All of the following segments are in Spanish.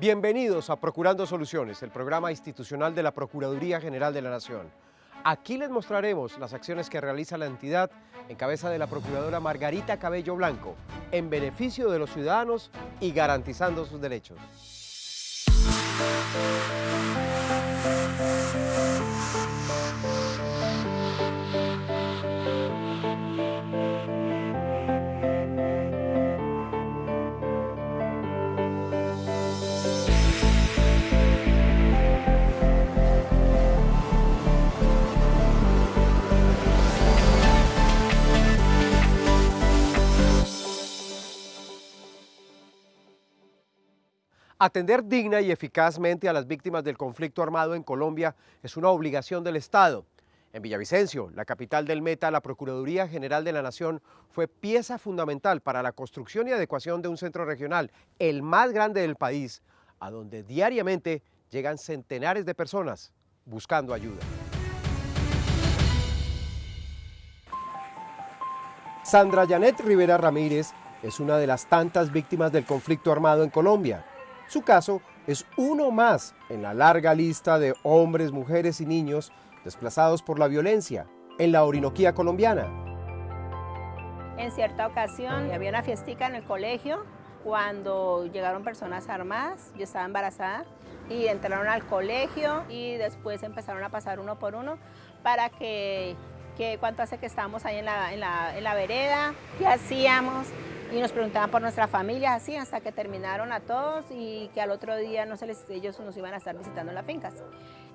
Bienvenidos a Procurando Soluciones, el programa institucional de la Procuraduría General de la Nación. Aquí les mostraremos las acciones que realiza la entidad en cabeza de la Procuradora Margarita Cabello Blanco, en beneficio de los ciudadanos y garantizando sus derechos. Atender digna y eficazmente a las víctimas del conflicto armado en Colombia es una obligación del Estado. En Villavicencio, la capital del Meta, la Procuraduría General de la Nación fue pieza fundamental para la construcción y adecuación de un centro regional, el más grande del país, a donde diariamente llegan centenares de personas buscando ayuda. Sandra Janet Rivera Ramírez es una de las tantas víctimas del conflicto armado en Colombia. Su caso es uno más en la larga lista de hombres, mujeres y niños desplazados por la violencia en la Orinoquía colombiana. En cierta ocasión había una fiestica en el colegio cuando llegaron personas armadas, yo estaba embarazada y entraron al colegio y después empezaron a pasar uno por uno para que, que cuánto hace que estábamos ahí en la, en la, en la vereda, qué hacíamos, y nos preguntaban por nuestra familia, así hasta que terminaron a todos y que al otro día no se les, ellos nos iban a estar visitando las fincas.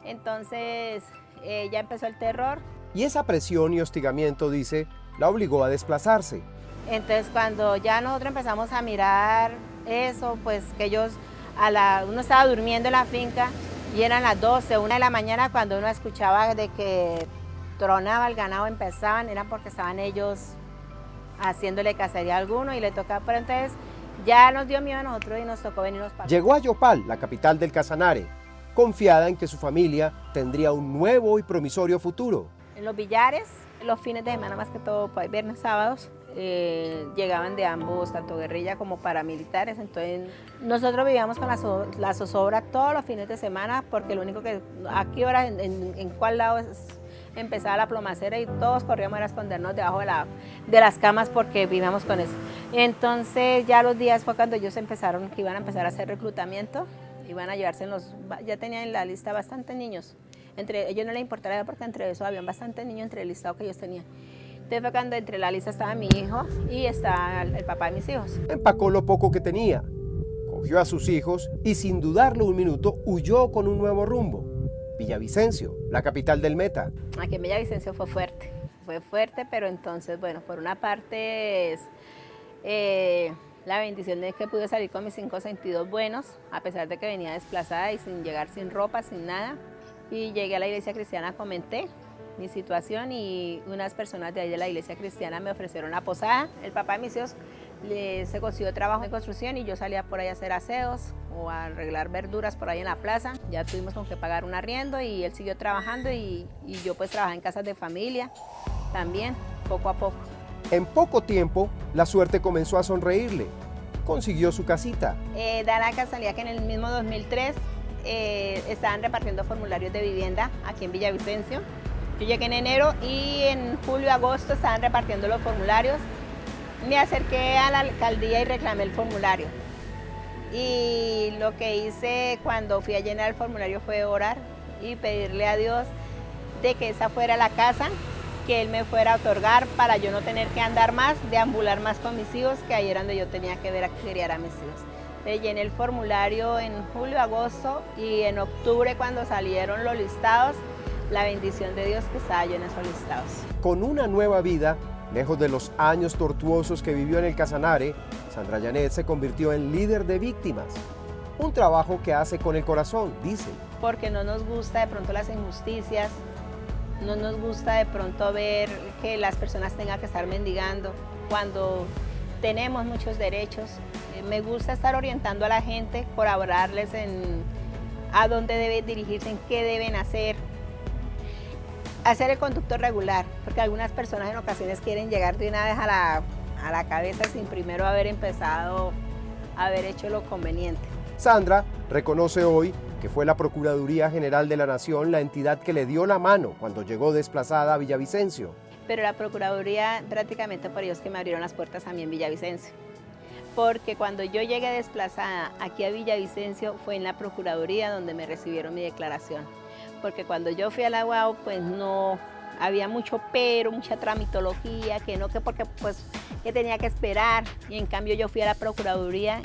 Entonces eh, ya empezó el terror. Y esa presión y hostigamiento, dice, la obligó a desplazarse. Entonces cuando ya nosotros empezamos a mirar eso, pues que ellos, a la, uno estaba durmiendo en la finca y eran las 12, 1 de la mañana cuando uno escuchaba de que tronaba el ganado, empezaban, era porque estaban ellos haciéndole cacería a alguno y le tocaba, pero entonces ya nos dio miedo a nosotros y nos tocó venirnos para Llegó a Yopal, la capital del Casanare, confiada en que su familia tendría un nuevo y promisorio futuro. En los billares, los fines de semana más que todo, pues, viernes, sábados, eh, llegaban de ambos, tanto guerrilla como paramilitares, entonces nosotros vivíamos con la, zozobra todos los fines de semana porque lo único que, a qué hora, en, en cuál lado es empezaba la plomacera y todos corríamos a escondernos debajo de, la, de las camas porque vivíamos con eso. Entonces ya los días fue cuando ellos empezaron, que iban a empezar a hacer reclutamiento, iban a llevarse en los, ya tenían en la lista bastantes niños. Entre ellos no les importaba porque entre eso habían bastantes niños entre el listado que ellos tenían. Entonces fue cuando entre la lista estaba mi hijo y estaba el papá de mis hijos. Empacó lo poco que tenía, cogió a sus hijos y sin dudarlo un minuto huyó con un nuevo rumbo. Villavicencio, la capital del Meta. Aquí en Villavicencio fue fuerte, fue fuerte, pero entonces, bueno, por una parte es eh, la bendición de que pude salir con mis cinco sentidos buenos, a pesar de que venía desplazada y sin llegar sin ropa, sin nada. Y llegué a la iglesia cristiana, comenté mi situación y unas personas de ahí de la iglesia cristiana me ofrecieron la posada. El papá de mis hijos se consiguió trabajo en construcción y yo salía por ahí a hacer aseos o a arreglar verduras por ahí en la plaza. Ya tuvimos con que pagar un arriendo y él siguió trabajando y, yo pues trabajé en casas de familia también, poco a poco. En poco tiempo, la suerte comenzó a sonreírle. Consiguió su casita. Eh, da la casualidad que en el mismo 2003 eh, estaban repartiendo formularios de vivienda aquí en Villavicencio. Yo llegué en enero y en julio, agosto estaban repartiendo los formularios me acerqué a la alcaldía y reclamé el formulario. Y lo que hice cuando fui a llenar el formulario fue orar y pedirle a Dios de que esa fuera la casa que Él me fuera a otorgar para yo no tener que andar más, deambular más con mis hijos, que ahí era donde yo tenía que ver a criar a mis hijos. Le llené el formulario en julio, agosto y en octubre cuando salieron los listados, la bendición de Dios que estaba yo en esos listados. Con una nueva vida, Lejos de los años tortuosos que vivió en el Casanare, Sandra Janet se convirtió en líder de víctimas. Un trabajo que hace con el corazón, dice. Porque no nos gusta de pronto las injusticias, no nos gusta de pronto ver que las personas tengan que estar mendigando cuando tenemos muchos derechos. Eh, me gusta estar orientando a la gente, colaborarles en a dónde deben dirigirse, en qué deben hacer, hacer el conducto regular, porque algunas personas en ocasiones quieren llegar de una vez a la, cabeza sin primero haber empezado, haber hecho lo conveniente. Sandra reconoce hoy que fue la Procuraduría General de la Nación la entidad que le dio la mano cuando llegó desplazada a Villavicencio. Pero la Procuraduría prácticamente por ellos que me abrieron las puertas a mí en Villavicencio. Porque cuando yo llegué desplazada aquí a Villavicencio fue en la Procuraduría donde me recibieron mi declaración. Porque cuando yo fui a la UAU pues no había mucho pero, mucha tramitología, que no, que porque pues que tenía que esperar. Y en cambio yo fui a la Procuraduría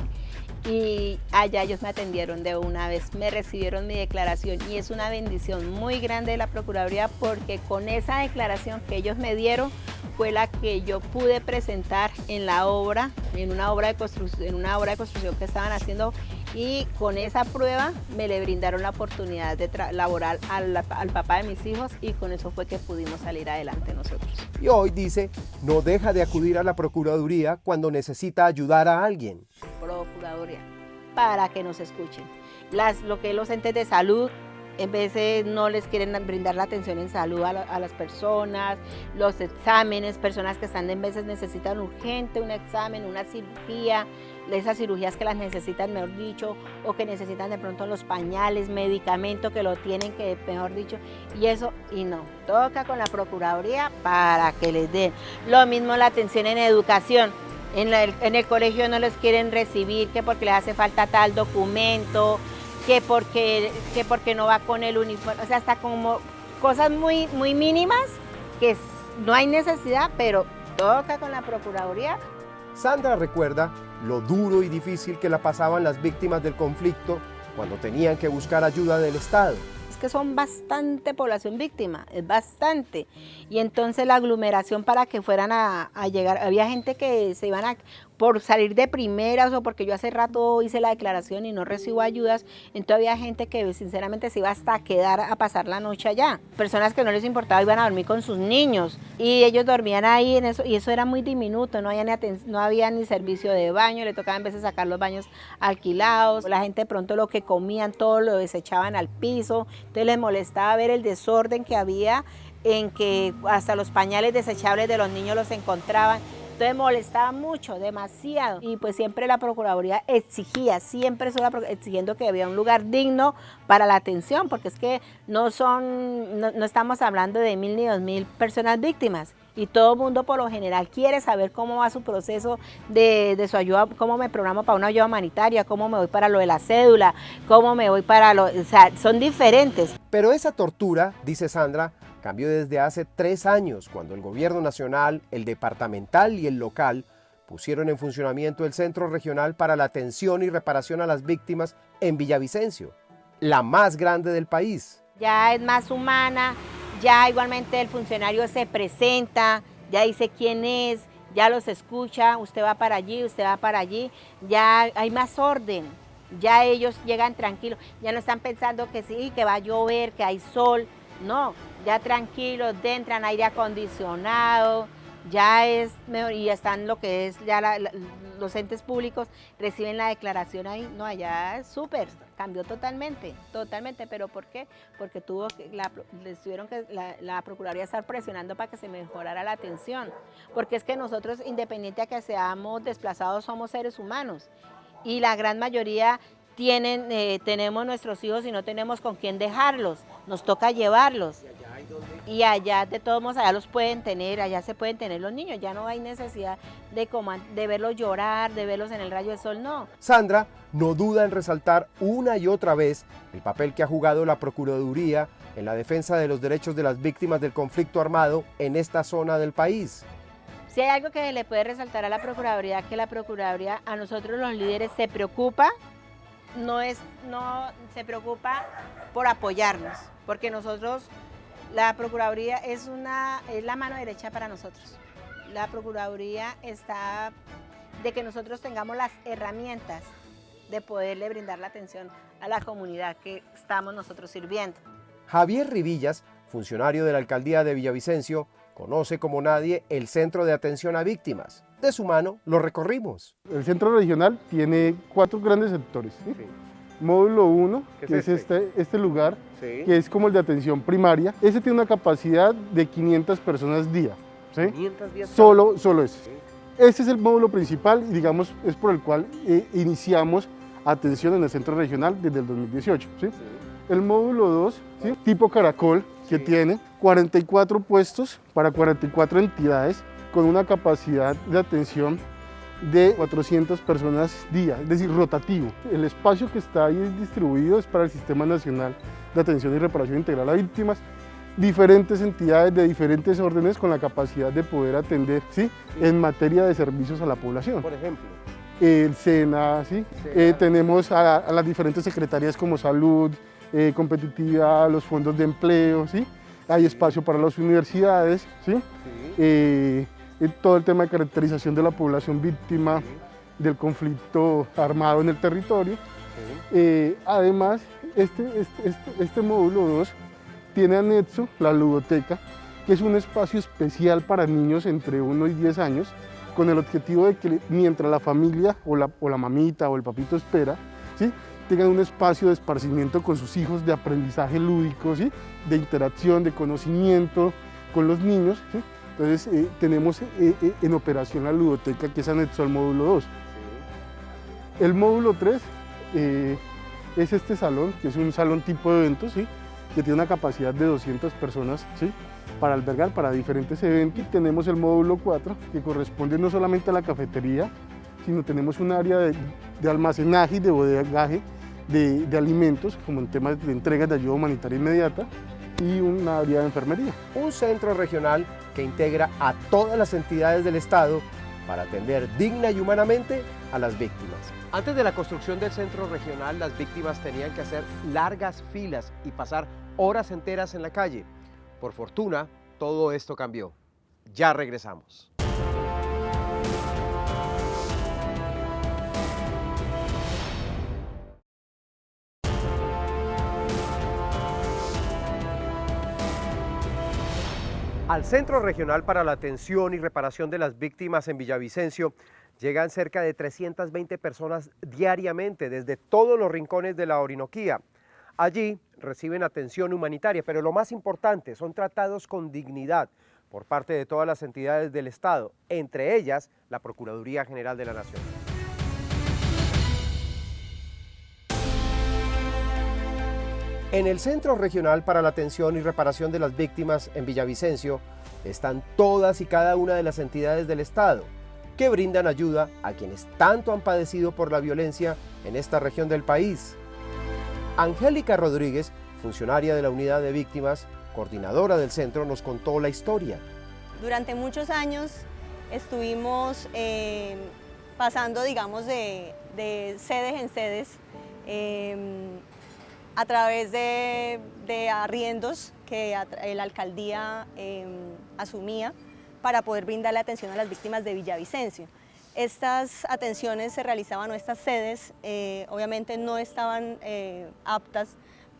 y allá ellos me atendieron de una vez, me recibieron mi declaración y es una bendición muy grande de la Procuraduría porque con esa declaración que ellos me dieron fue la que yo pude presentar en la obra, en una obra de construcción, en una obra de construcción que estaban haciendo y con esa prueba me le brindaron la oportunidad de laborar al, al, papá de mis hijos y con eso fue que pudimos salir adelante nosotros. Y hoy dice, no deja de acudir a la Procuraduría cuando necesita ayudar a alguien. Procuraduría, para que nos escuchen. Las, lo que los entes de salud en veces no les quieren brindar la atención en salud a, a, las personas, los exámenes, personas que están en veces necesitan urgente un examen, una cirugía, esas cirugías que las necesitan, mejor dicho, o que necesitan de pronto los pañales, medicamentos que lo tienen que, mejor dicho, y eso, y no, toca con la Procuraduría para que les den. Lo mismo la atención en educación, en, el colegio no les quieren recibir, que porque les hace falta tal documento, que porque, que porque no va con el uniforme, o sea, hasta como cosas muy, muy mínimas que no hay necesidad, pero toca con la Procuraduría. Sandra recuerda lo duro y difícil que la pasaban las víctimas del conflicto cuando tenían que buscar ayuda del Estado que son bastante población víctima, es bastante. Y entonces la aglomeración para que fueran a, a, llegar, había gente que se iban a, por salir de primeras o porque yo hace rato hice la declaración y no recibo ayudas, entonces había gente que sinceramente se iba hasta a quedar a pasar la noche allá. Personas que no les importaba iban a dormir con sus niños y ellos dormían ahí en eso y eso era muy diminuto, no había ni, no había ni servicio de baño, le tocaba a veces sacar los baños alquilados, la gente pronto lo que comían todo lo desechaban al piso, entonces les molestaba ver el desorden que había en que hasta los pañales desechables de los niños los encontraban. Entonces molestaba mucho, demasiado. Y pues siempre la Procuraduría exigía, siempre estuvo exigiendo que había un lugar digno para la atención, porque es que no son, no, no estamos hablando de mil ni dos mil personas víctimas y todo el mundo por lo general quiere saber cómo va su proceso de, de, su ayuda, cómo me programo para una ayuda humanitaria, cómo me voy para lo de la cédula, cómo me voy para lo... O sea, son diferentes. Pero esa tortura, dice Sandra, cambió desde hace tres años, cuando el gobierno nacional, el departamental y el local pusieron en funcionamiento el Centro Regional para la Atención y Reparación a las Víctimas en Villavicencio, la más grande del país. Ya es más humana, ya igualmente el funcionario se presenta, ya dice quién es, ya los escucha, usted va para allí, usted va para allí, ya hay más orden, ya ellos llegan tranquilos, ya no están pensando que sí, que va a llover, que hay sol, no, ya tranquilos, entran aire acondicionado, ya es mejor, y están lo que es, ya la, los entes públicos reciben la declaración ahí, no, allá es súper, cambió totalmente, totalmente, pero ¿por qué? Porque tuvo que, la, les tuvieron que, la, la, Procuraduría estar presionando para que se mejorara la atención, porque es que nosotros, independiente a que seamos desplazados, somos seres humanos, y la gran mayoría tienen, eh, tenemos nuestros hijos y no tenemos con quién dejarlos, nos toca llevarlos. Y allá de todos modos, allá los pueden tener, allá se pueden tener los niños, ya no hay necesidad de, de verlos llorar, de verlos en el rayo del sol, no. Sandra no duda en resaltar una y otra vez el papel que ha jugado la Procuraduría en la defensa de los derechos de las víctimas del conflicto armado en esta zona del país. Si hay algo que le puede resaltar a la Procuraduría, que la Procuraduría a nosotros los líderes se preocupa, no, es, no se preocupa por apoyarnos, porque nosotros la Procuraduría es, una, es la mano derecha para nosotros. La Procuraduría está de que nosotros tengamos las herramientas de poderle brindar la atención a la comunidad que estamos nosotros sirviendo. Javier Rivillas, funcionario de la Alcaldía de Villavicencio, conoce como nadie el Centro de Atención a Víctimas. De su mano lo recorrimos. El Centro Regional tiene cuatro grandes sectores. ¿sí? Sí módulo 1, que es este, este, este lugar, sí. que es como el de atención primaria. Ese tiene una capacidad de 500 personas día. ¿sí? 500 días solo, solo ese. Sí. Es el módulo principal y digamos es por el cual eh, iniciamos atención en el centro regional desde el 2018. ¿sí? El módulo 2, tipo caracol, que tiene 44 puestos para 44 entidades con una capacidad de atención de 400 personas día, es decir, rotativo. El espacio que está ahí distribuido es para el Sistema Nacional de Atención y Reparación Integral a Víctimas, diferentes entidades de diferentes órdenes con la capacidad de poder atender ¿sí? en materia de servicios a la población. Por ejemplo. El SENA, ¿sí? Eh, tenemos a, las diferentes secretarías como Salud, eh, Competitividad, los fondos de empleo, ¿sí? hay espacio para las universidades, ¿sí? Eh, todo el tema de caracterización de la población víctima del conflicto armado en el territorio. además, este, este, este, este módulo 2 tiene anexo la ludoteca, que es un espacio especial para niños entre 1 y 10 años, con el objetivo de que mientras la familia o la, o la mamita o el papito espera, ¿sí? tengan un espacio de esparcimiento con sus hijos, de aprendizaje lúdico, ¿sí? de interacción, de conocimiento con los niños. Entonces eh, tenemos eh, eh, en operación la ludoteca que es anexo al módulo 2. El módulo 3 es este salón, que es un salón tipo de eventos, ¿sí? que tiene una capacidad de 200 personas ¿sí? para albergar para diferentes eventos. Y tenemos el módulo 4, que corresponde no solamente a la cafetería, sino tenemos un área de, almacenaje y de bodegaje de, de, alimentos, como en temas de entregas de ayuda humanitaria inmediata, y un área de enfermería. Un centro regional que integra a todas las entidades del Estado para atender digna y humanamente a las víctimas. Antes de la construcción del centro regional, las víctimas tenían que hacer largas filas y pasar horas enteras en la calle. Por fortuna, todo esto cambió. Ya regresamos. Al Centro Regional para la Atención y Reparación de las Víctimas en Villavicencio llegan cerca de 320 personas diariamente desde todos los rincones de la Orinoquía. Allí reciben atención humanitaria, pero lo más importante, son tratados con dignidad por parte de todas las entidades del Estado, entre ellas la Procuraduría General de la Nación. En el Centro Regional para la Atención y Reparación de las Víctimas en Villavicencio están todas y cada una de las entidades del Estado que brindan ayuda a quienes tanto han padecido por la violencia en esta región del país. Angélica Rodríguez, funcionaria de la Unidad de Víctimas, coordinadora del centro, nos contó la historia. Durante muchos años estuvimos eh, pasando, digamos, de, sedes en sedes, eh, a través de, arriendos que la alcaldía em, asumía para poder brindar la atención a las víctimas de Villavicencio. Estas atenciones se realizaban, o estas sedes, eh, obviamente no estaban eh, aptas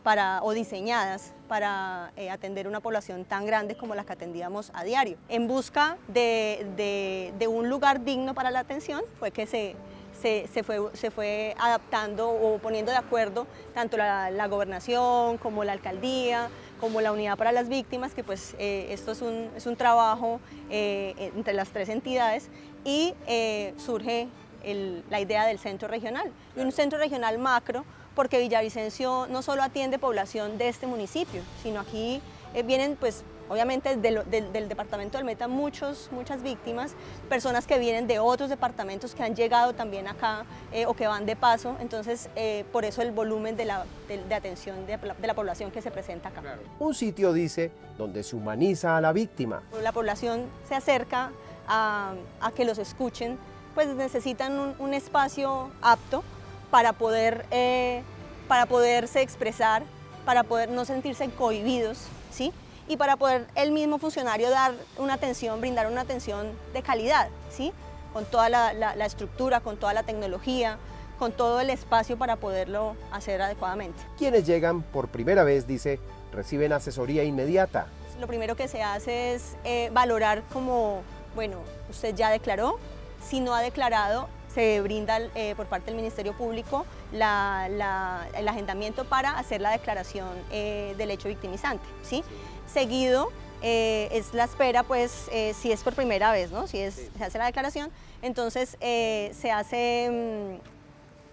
para, o diseñadas para eh, atender una población tan grande como la que atendíamos a diario. En busca de, de un lugar digno para la atención fue que se se, fue, se fue adaptando o poniendo de acuerdo tanto la, gobernación como la alcaldía, como la unidad para las víctimas, que pues eh, esto es un, es un trabajo eh, entre las tres entidades y eh, surge la idea del centro regional. Y un centro regional macro porque Villavicencio no solo atiende población de este municipio, sino aquí vienen pues Obviamente del, del, departamento del Meta muchos, muchas víctimas, personas que vienen de otros departamentos que han llegado también acá eh, o que van de paso, entonces eh, por eso el volumen de, la, de, atención de, la población que se presenta acá. Un sitio, dice, donde se humaniza a la víctima. La población se acerca a, a que los escuchen, pues necesitan un, espacio apto para, poder, eh, para poderse expresar, para poder no sentirse cohibidos, ¿sí? Y para poder el mismo funcionario dar una atención, brindar una atención de calidad, ¿sí? con toda la, estructura, con toda la tecnología, con todo el espacio para poderlo hacer adecuadamente. Quienes llegan por primera vez, dice, reciben asesoría inmediata. Lo primero que se hace es eh, valorar como, bueno, usted ya declaró, si no ha declarado, se brinda eh, por parte del Ministerio Público el agendamiento para hacer la declaración eh, del hecho victimizante. ¿sí? Seguido eh, es la espera, pues, si es por primera vez, ¿no? si es, se hace la declaración, entonces se hace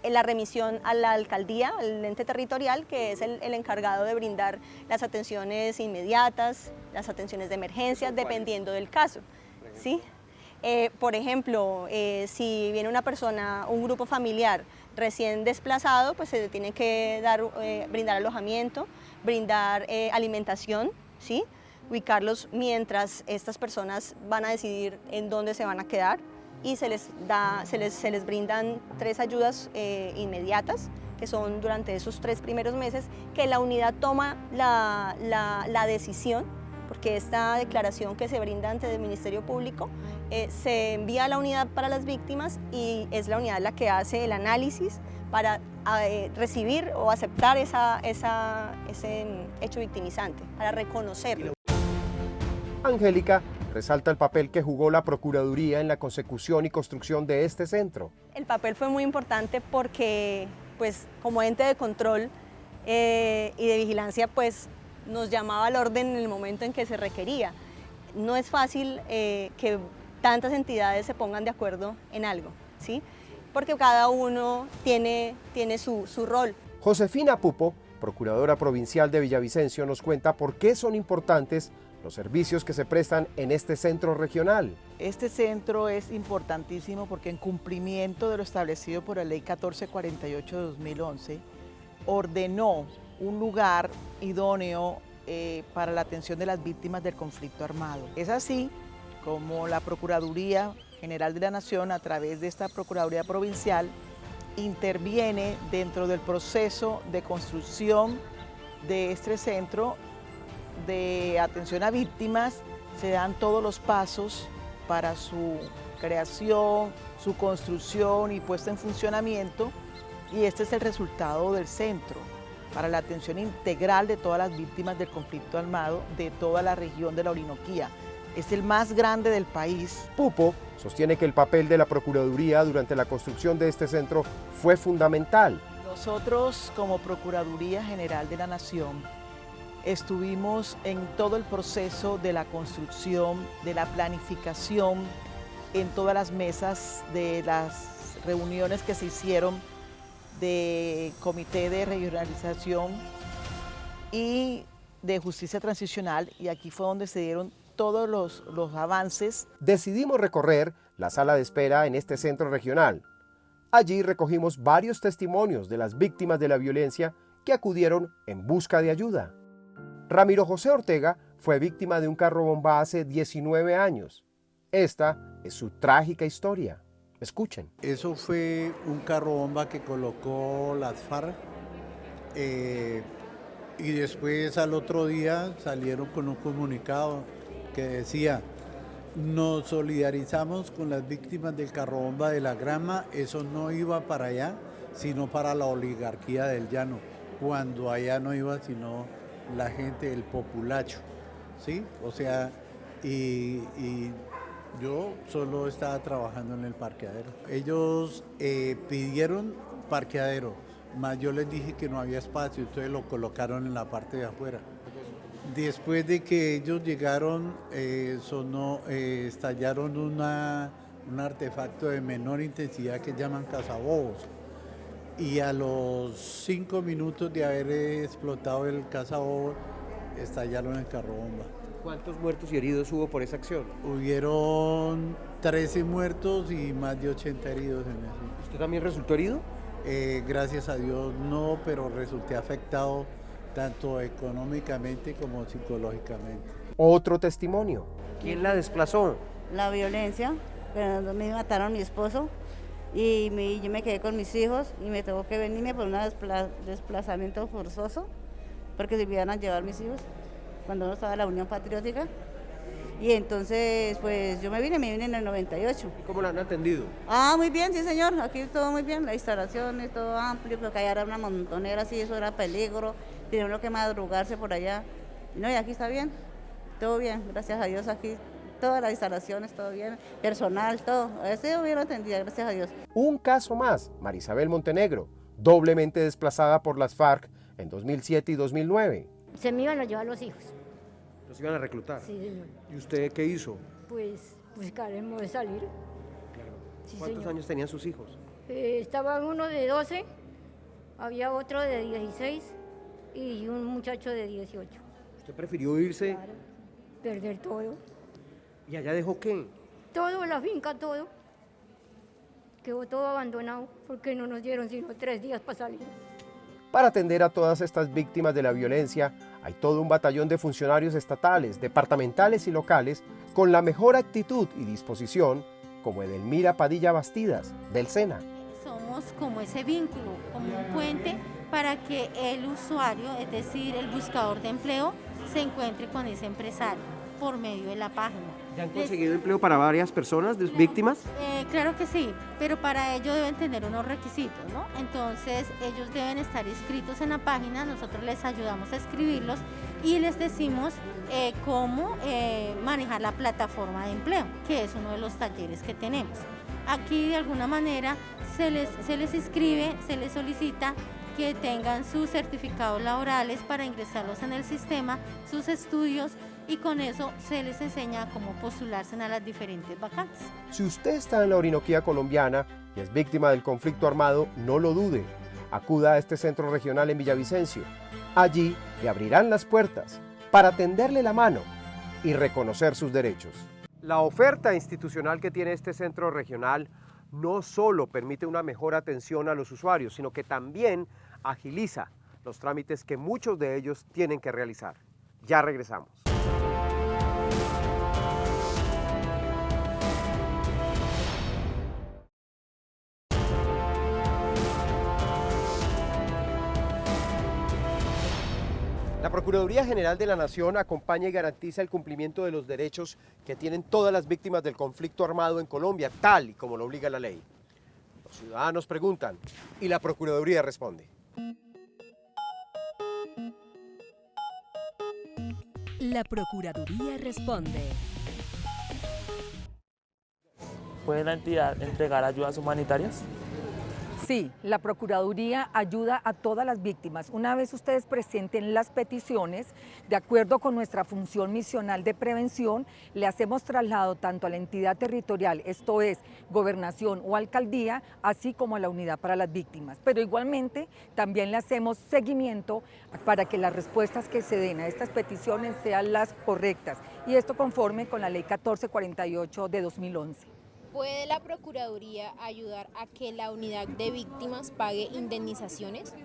mm, la remisión a la alcaldía, al ente territorial, que es el, encargado de brindar las atenciones inmediatas, las atenciones de emergencia, dependiendo del caso. ¿sí? Eh, por ejemplo, eh, si viene una persona, un grupo familiar recién desplazado, pues se tiene que dar, eh, brindar alojamiento, brindar alimentación, ¿sí? ubicarlos mientras estas personas van a decidir en dónde se van a quedar y se les, da, se les, brindan tres ayudas inmediatas que son durante esos tres primeros meses que la unidad toma la, decisión porque esta declaración que se brinda ante el Ministerio Público eh, se envía a la unidad para las víctimas y es la unidad la que hace el análisis para eh, recibir o aceptar esa, esa, ese hecho victimizante, para reconocerlo. Angélica resalta el papel que jugó la Procuraduría en la consecución y construcción de este centro. El papel fue muy importante porque, pues, como ente de control eh, y de vigilancia, pues, nos llamaba al orden en el momento en que se requería. No es fácil eh, que tantas entidades se pongan de acuerdo en algo, ¿sí? Porque cada uno tiene, tiene su, su rol. Josefina Pupo, procuradora provincial de Villavicencio, nos cuenta por qué son importantes los servicios que se prestan en este centro regional. Este centro es importantísimo porque en cumplimiento de lo establecido por la Ley 1448 de 2011, ordenó un lugar idóneo eh, para la atención de las víctimas del conflicto armado. Es así como la Procuraduría General de la Nación, a través de esta Procuraduría Provincial, interviene dentro del proceso de construcción de este centro de atención a víctimas se dan todos los pasos para su creación, su construcción y puesta en funcionamiento y este es el resultado del centro para la atención integral de todas las víctimas del conflicto armado de toda la región de la Orinoquía. Es el más grande del país. Pupo sostiene que el papel de la Procuraduría durante la construcción de este centro fue fundamental. Nosotros como Procuraduría General de la Nación Estuvimos en todo el proceso de la construcción, de la planificación, en todas las mesas de las reuniones que se hicieron de Comité de Regionalización y de Justicia Transicional y aquí fue donde se dieron todos los, los avances. Decidimos recorrer la sala de espera en este centro regional. Allí recogimos varios testimonios de las víctimas de la violencia que acudieron en busca de ayuda. Ramiro José Ortega fue víctima de un carro bomba hace 19 años. Esta es su trágica historia. Escuchen. Eso fue un carro bomba que colocó las FARC eh, y después al otro día salieron con un comunicado que decía nos solidarizamos con las víctimas del carro bomba de la grama, eso no iba para allá, sino para la oligarquía del llano, cuando allá no iba sino la gente, el populacho, ¿sí? O sea, y, yo solo estaba trabajando en el parqueadero. Ellos eh, pidieron parqueadero, más yo les dije que no había espacio, entonces lo colocaron en la parte de afuera. Después de que ellos llegaron, eh, sonó, eh, estallaron una, un artefacto de menor intensidad que llaman cazabobos y a los cinco minutos de haber explotado el cazador, estallaron el carro bomba. ¿Cuántos muertos y heridos hubo por esa acción? Hubieron 13 muertos y más de 80 heridos en eso. ¿Usted también resultó herido? Eh, gracias a Dios no, pero resulté afectado tanto económicamente como psicológicamente. Otro testimonio. ¿Quién la desplazó? La violencia, pero me mataron a mi esposo y yo me quedé con mis hijos y me tuvo que venirme por un desplazamiento forzoso porque se iban a llevar mis hijos cuando no estaba la Unión Patriótica. Y entonces, pues yo me vine, me vine en el 98. ¿Cómo la han atendido? Ah, muy bien, sí señor, aquí todo muy bien, la instalación es todo amplio, pero que allá era una montonera, así, eso era peligro, tenía que madrugarse por allá. No, y aquí está bien, todo bien, gracias a Dios aquí todas las instalaciones, todo bien, personal, todo. Estoy bien atendida, gracias a Dios. Un caso más, Marisabel Montenegro, doblemente desplazada por las FARC en 2007 y 2009. Se me iban a llevar los hijos. ¿Los iban a reclutar? Sí, señor. ¿Y usted qué hizo? Pues buscaremos de salir. Claro. ¿Cuántos años tenían sus hijos? Eh, estaba uno de 12, había otro de 16 y un muchacho de 18. ¿Usted prefirió irse? Perder todo. ¿Y allá dejó qué? Todo, la finca, todo. Quedó todo abandonado porque no nos dieron sino tres días para salir. Para atender a todas estas víctimas de la violencia, hay todo un batallón de funcionarios estatales, departamentales y locales con la mejor actitud y disposición, como Edelmira Padilla Bastidas, del SENA. Somos como ese vínculo, como un puente para que el usuario, es decir, el buscador de empleo, se encuentre con ese empresario por medio de la página. ¿Ya han conseguido empleo para varias personas, víctimas? Eh, claro que sí, pero para ello deben tener unos requisitos, ¿no? Entonces ellos deben estar inscritos en la página, nosotros les ayudamos a escribirlos y les decimos eh, cómo eh, manejar la plataforma de empleo, que es uno de los talleres que tenemos. Aquí de alguna manera se les, se les inscribe, se les solicita que tengan sus certificados laborales para ingresarlos en el sistema, sus estudios y con eso se les enseña cómo postularse a las diferentes vacantes. Si usted está en la Orinoquía colombiana y es víctima del conflicto armado, no lo dude. Acuda a este centro regional en Villavicencio. Allí le abrirán las puertas para tenderle la mano y reconocer sus derechos. La oferta institucional que tiene este centro regional no solo permite una mejor atención a los usuarios, sino que también agiliza los trámites que muchos de ellos tienen que realizar. Ya regresamos. La Procuraduría General de la Nación acompaña y garantiza el cumplimiento de los derechos que tienen todas las víctimas del conflicto armado en Colombia, tal y como lo obliga la ley. Los ciudadanos preguntan y la Procuraduría responde. La Procuraduría responde. ¿Puede la entidad entregar ayudas humanitarias? Sí, la Procuraduría ayuda a todas las víctimas. Una vez ustedes presenten las peticiones, de acuerdo con nuestra función misional de prevención, le hacemos traslado tanto a la entidad territorial, esto es, gobernación o alcaldía, así como a la unidad para las víctimas. Pero igualmente también le hacemos seguimiento para que las respuestas que se den a estas peticiones sean las correctas. Y esto conforme con la ley 1448 de 2011. ¿Puede la Procuraduría ayudar a que la unidad de víctimas pague indemnizaciones?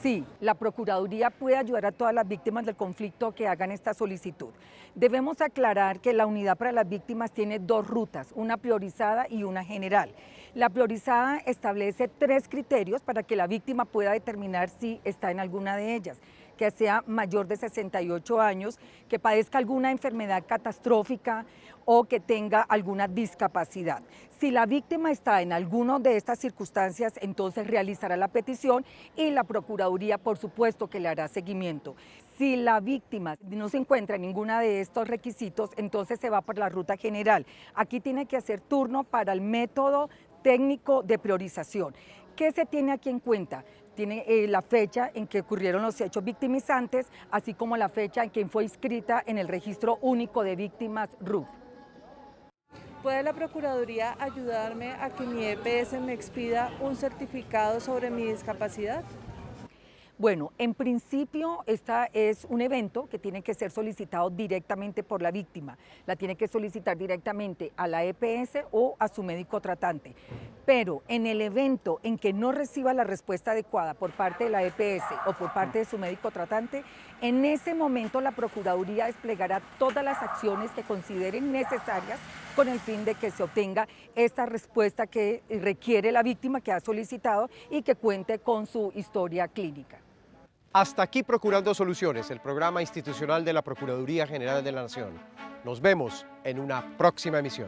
Sí, la Procuraduría puede ayudar a todas las víctimas del conflicto que hagan esta solicitud. Debemos aclarar que la unidad para las víctimas tiene dos rutas, una priorizada y una general. La priorizada establece tres criterios para que la víctima pueda determinar si está en alguna de ellas que sea mayor de 68 años, que padezca alguna enfermedad catastrófica o que tenga alguna discapacidad. Si la víctima está en alguna de estas circunstancias, entonces realizará la petición y la Procuraduría, por supuesto, que le hará seguimiento. Si la víctima no se encuentra en ninguna de estos requisitos, entonces se va por la ruta general. Aquí tiene que hacer turno para el método técnico de priorización. ¿Qué se tiene aquí en cuenta? Tiene eh, la fecha en que ocurrieron los hechos victimizantes, así como la fecha en que fue inscrita en el Registro Único de Víctimas RUF. ¿Puede la Procuraduría ayudarme a que mi EPS me expida un certificado sobre mi discapacidad? Bueno, en principio esta es un evento que tiene que ser solicitado directamente por la víctima. La tiene que solicitar directamente a la EPS o a su médico tratante. Pero en el evento en que no reciba la respuesta adecuada por parte de la EPS o por parte de su médico tratante, en ese momento la Procuraduría desplegará todas las acciones que consideren necesarias con el fin de que se obtenga esta respuesta que requiere la víctima que ha solicitado y que cuente con su historia clínica. Hasta aquí Procurando Soluciones, el programa institucional de la Procuraduría General de la Nación. Nos vemos en una próxima emisión.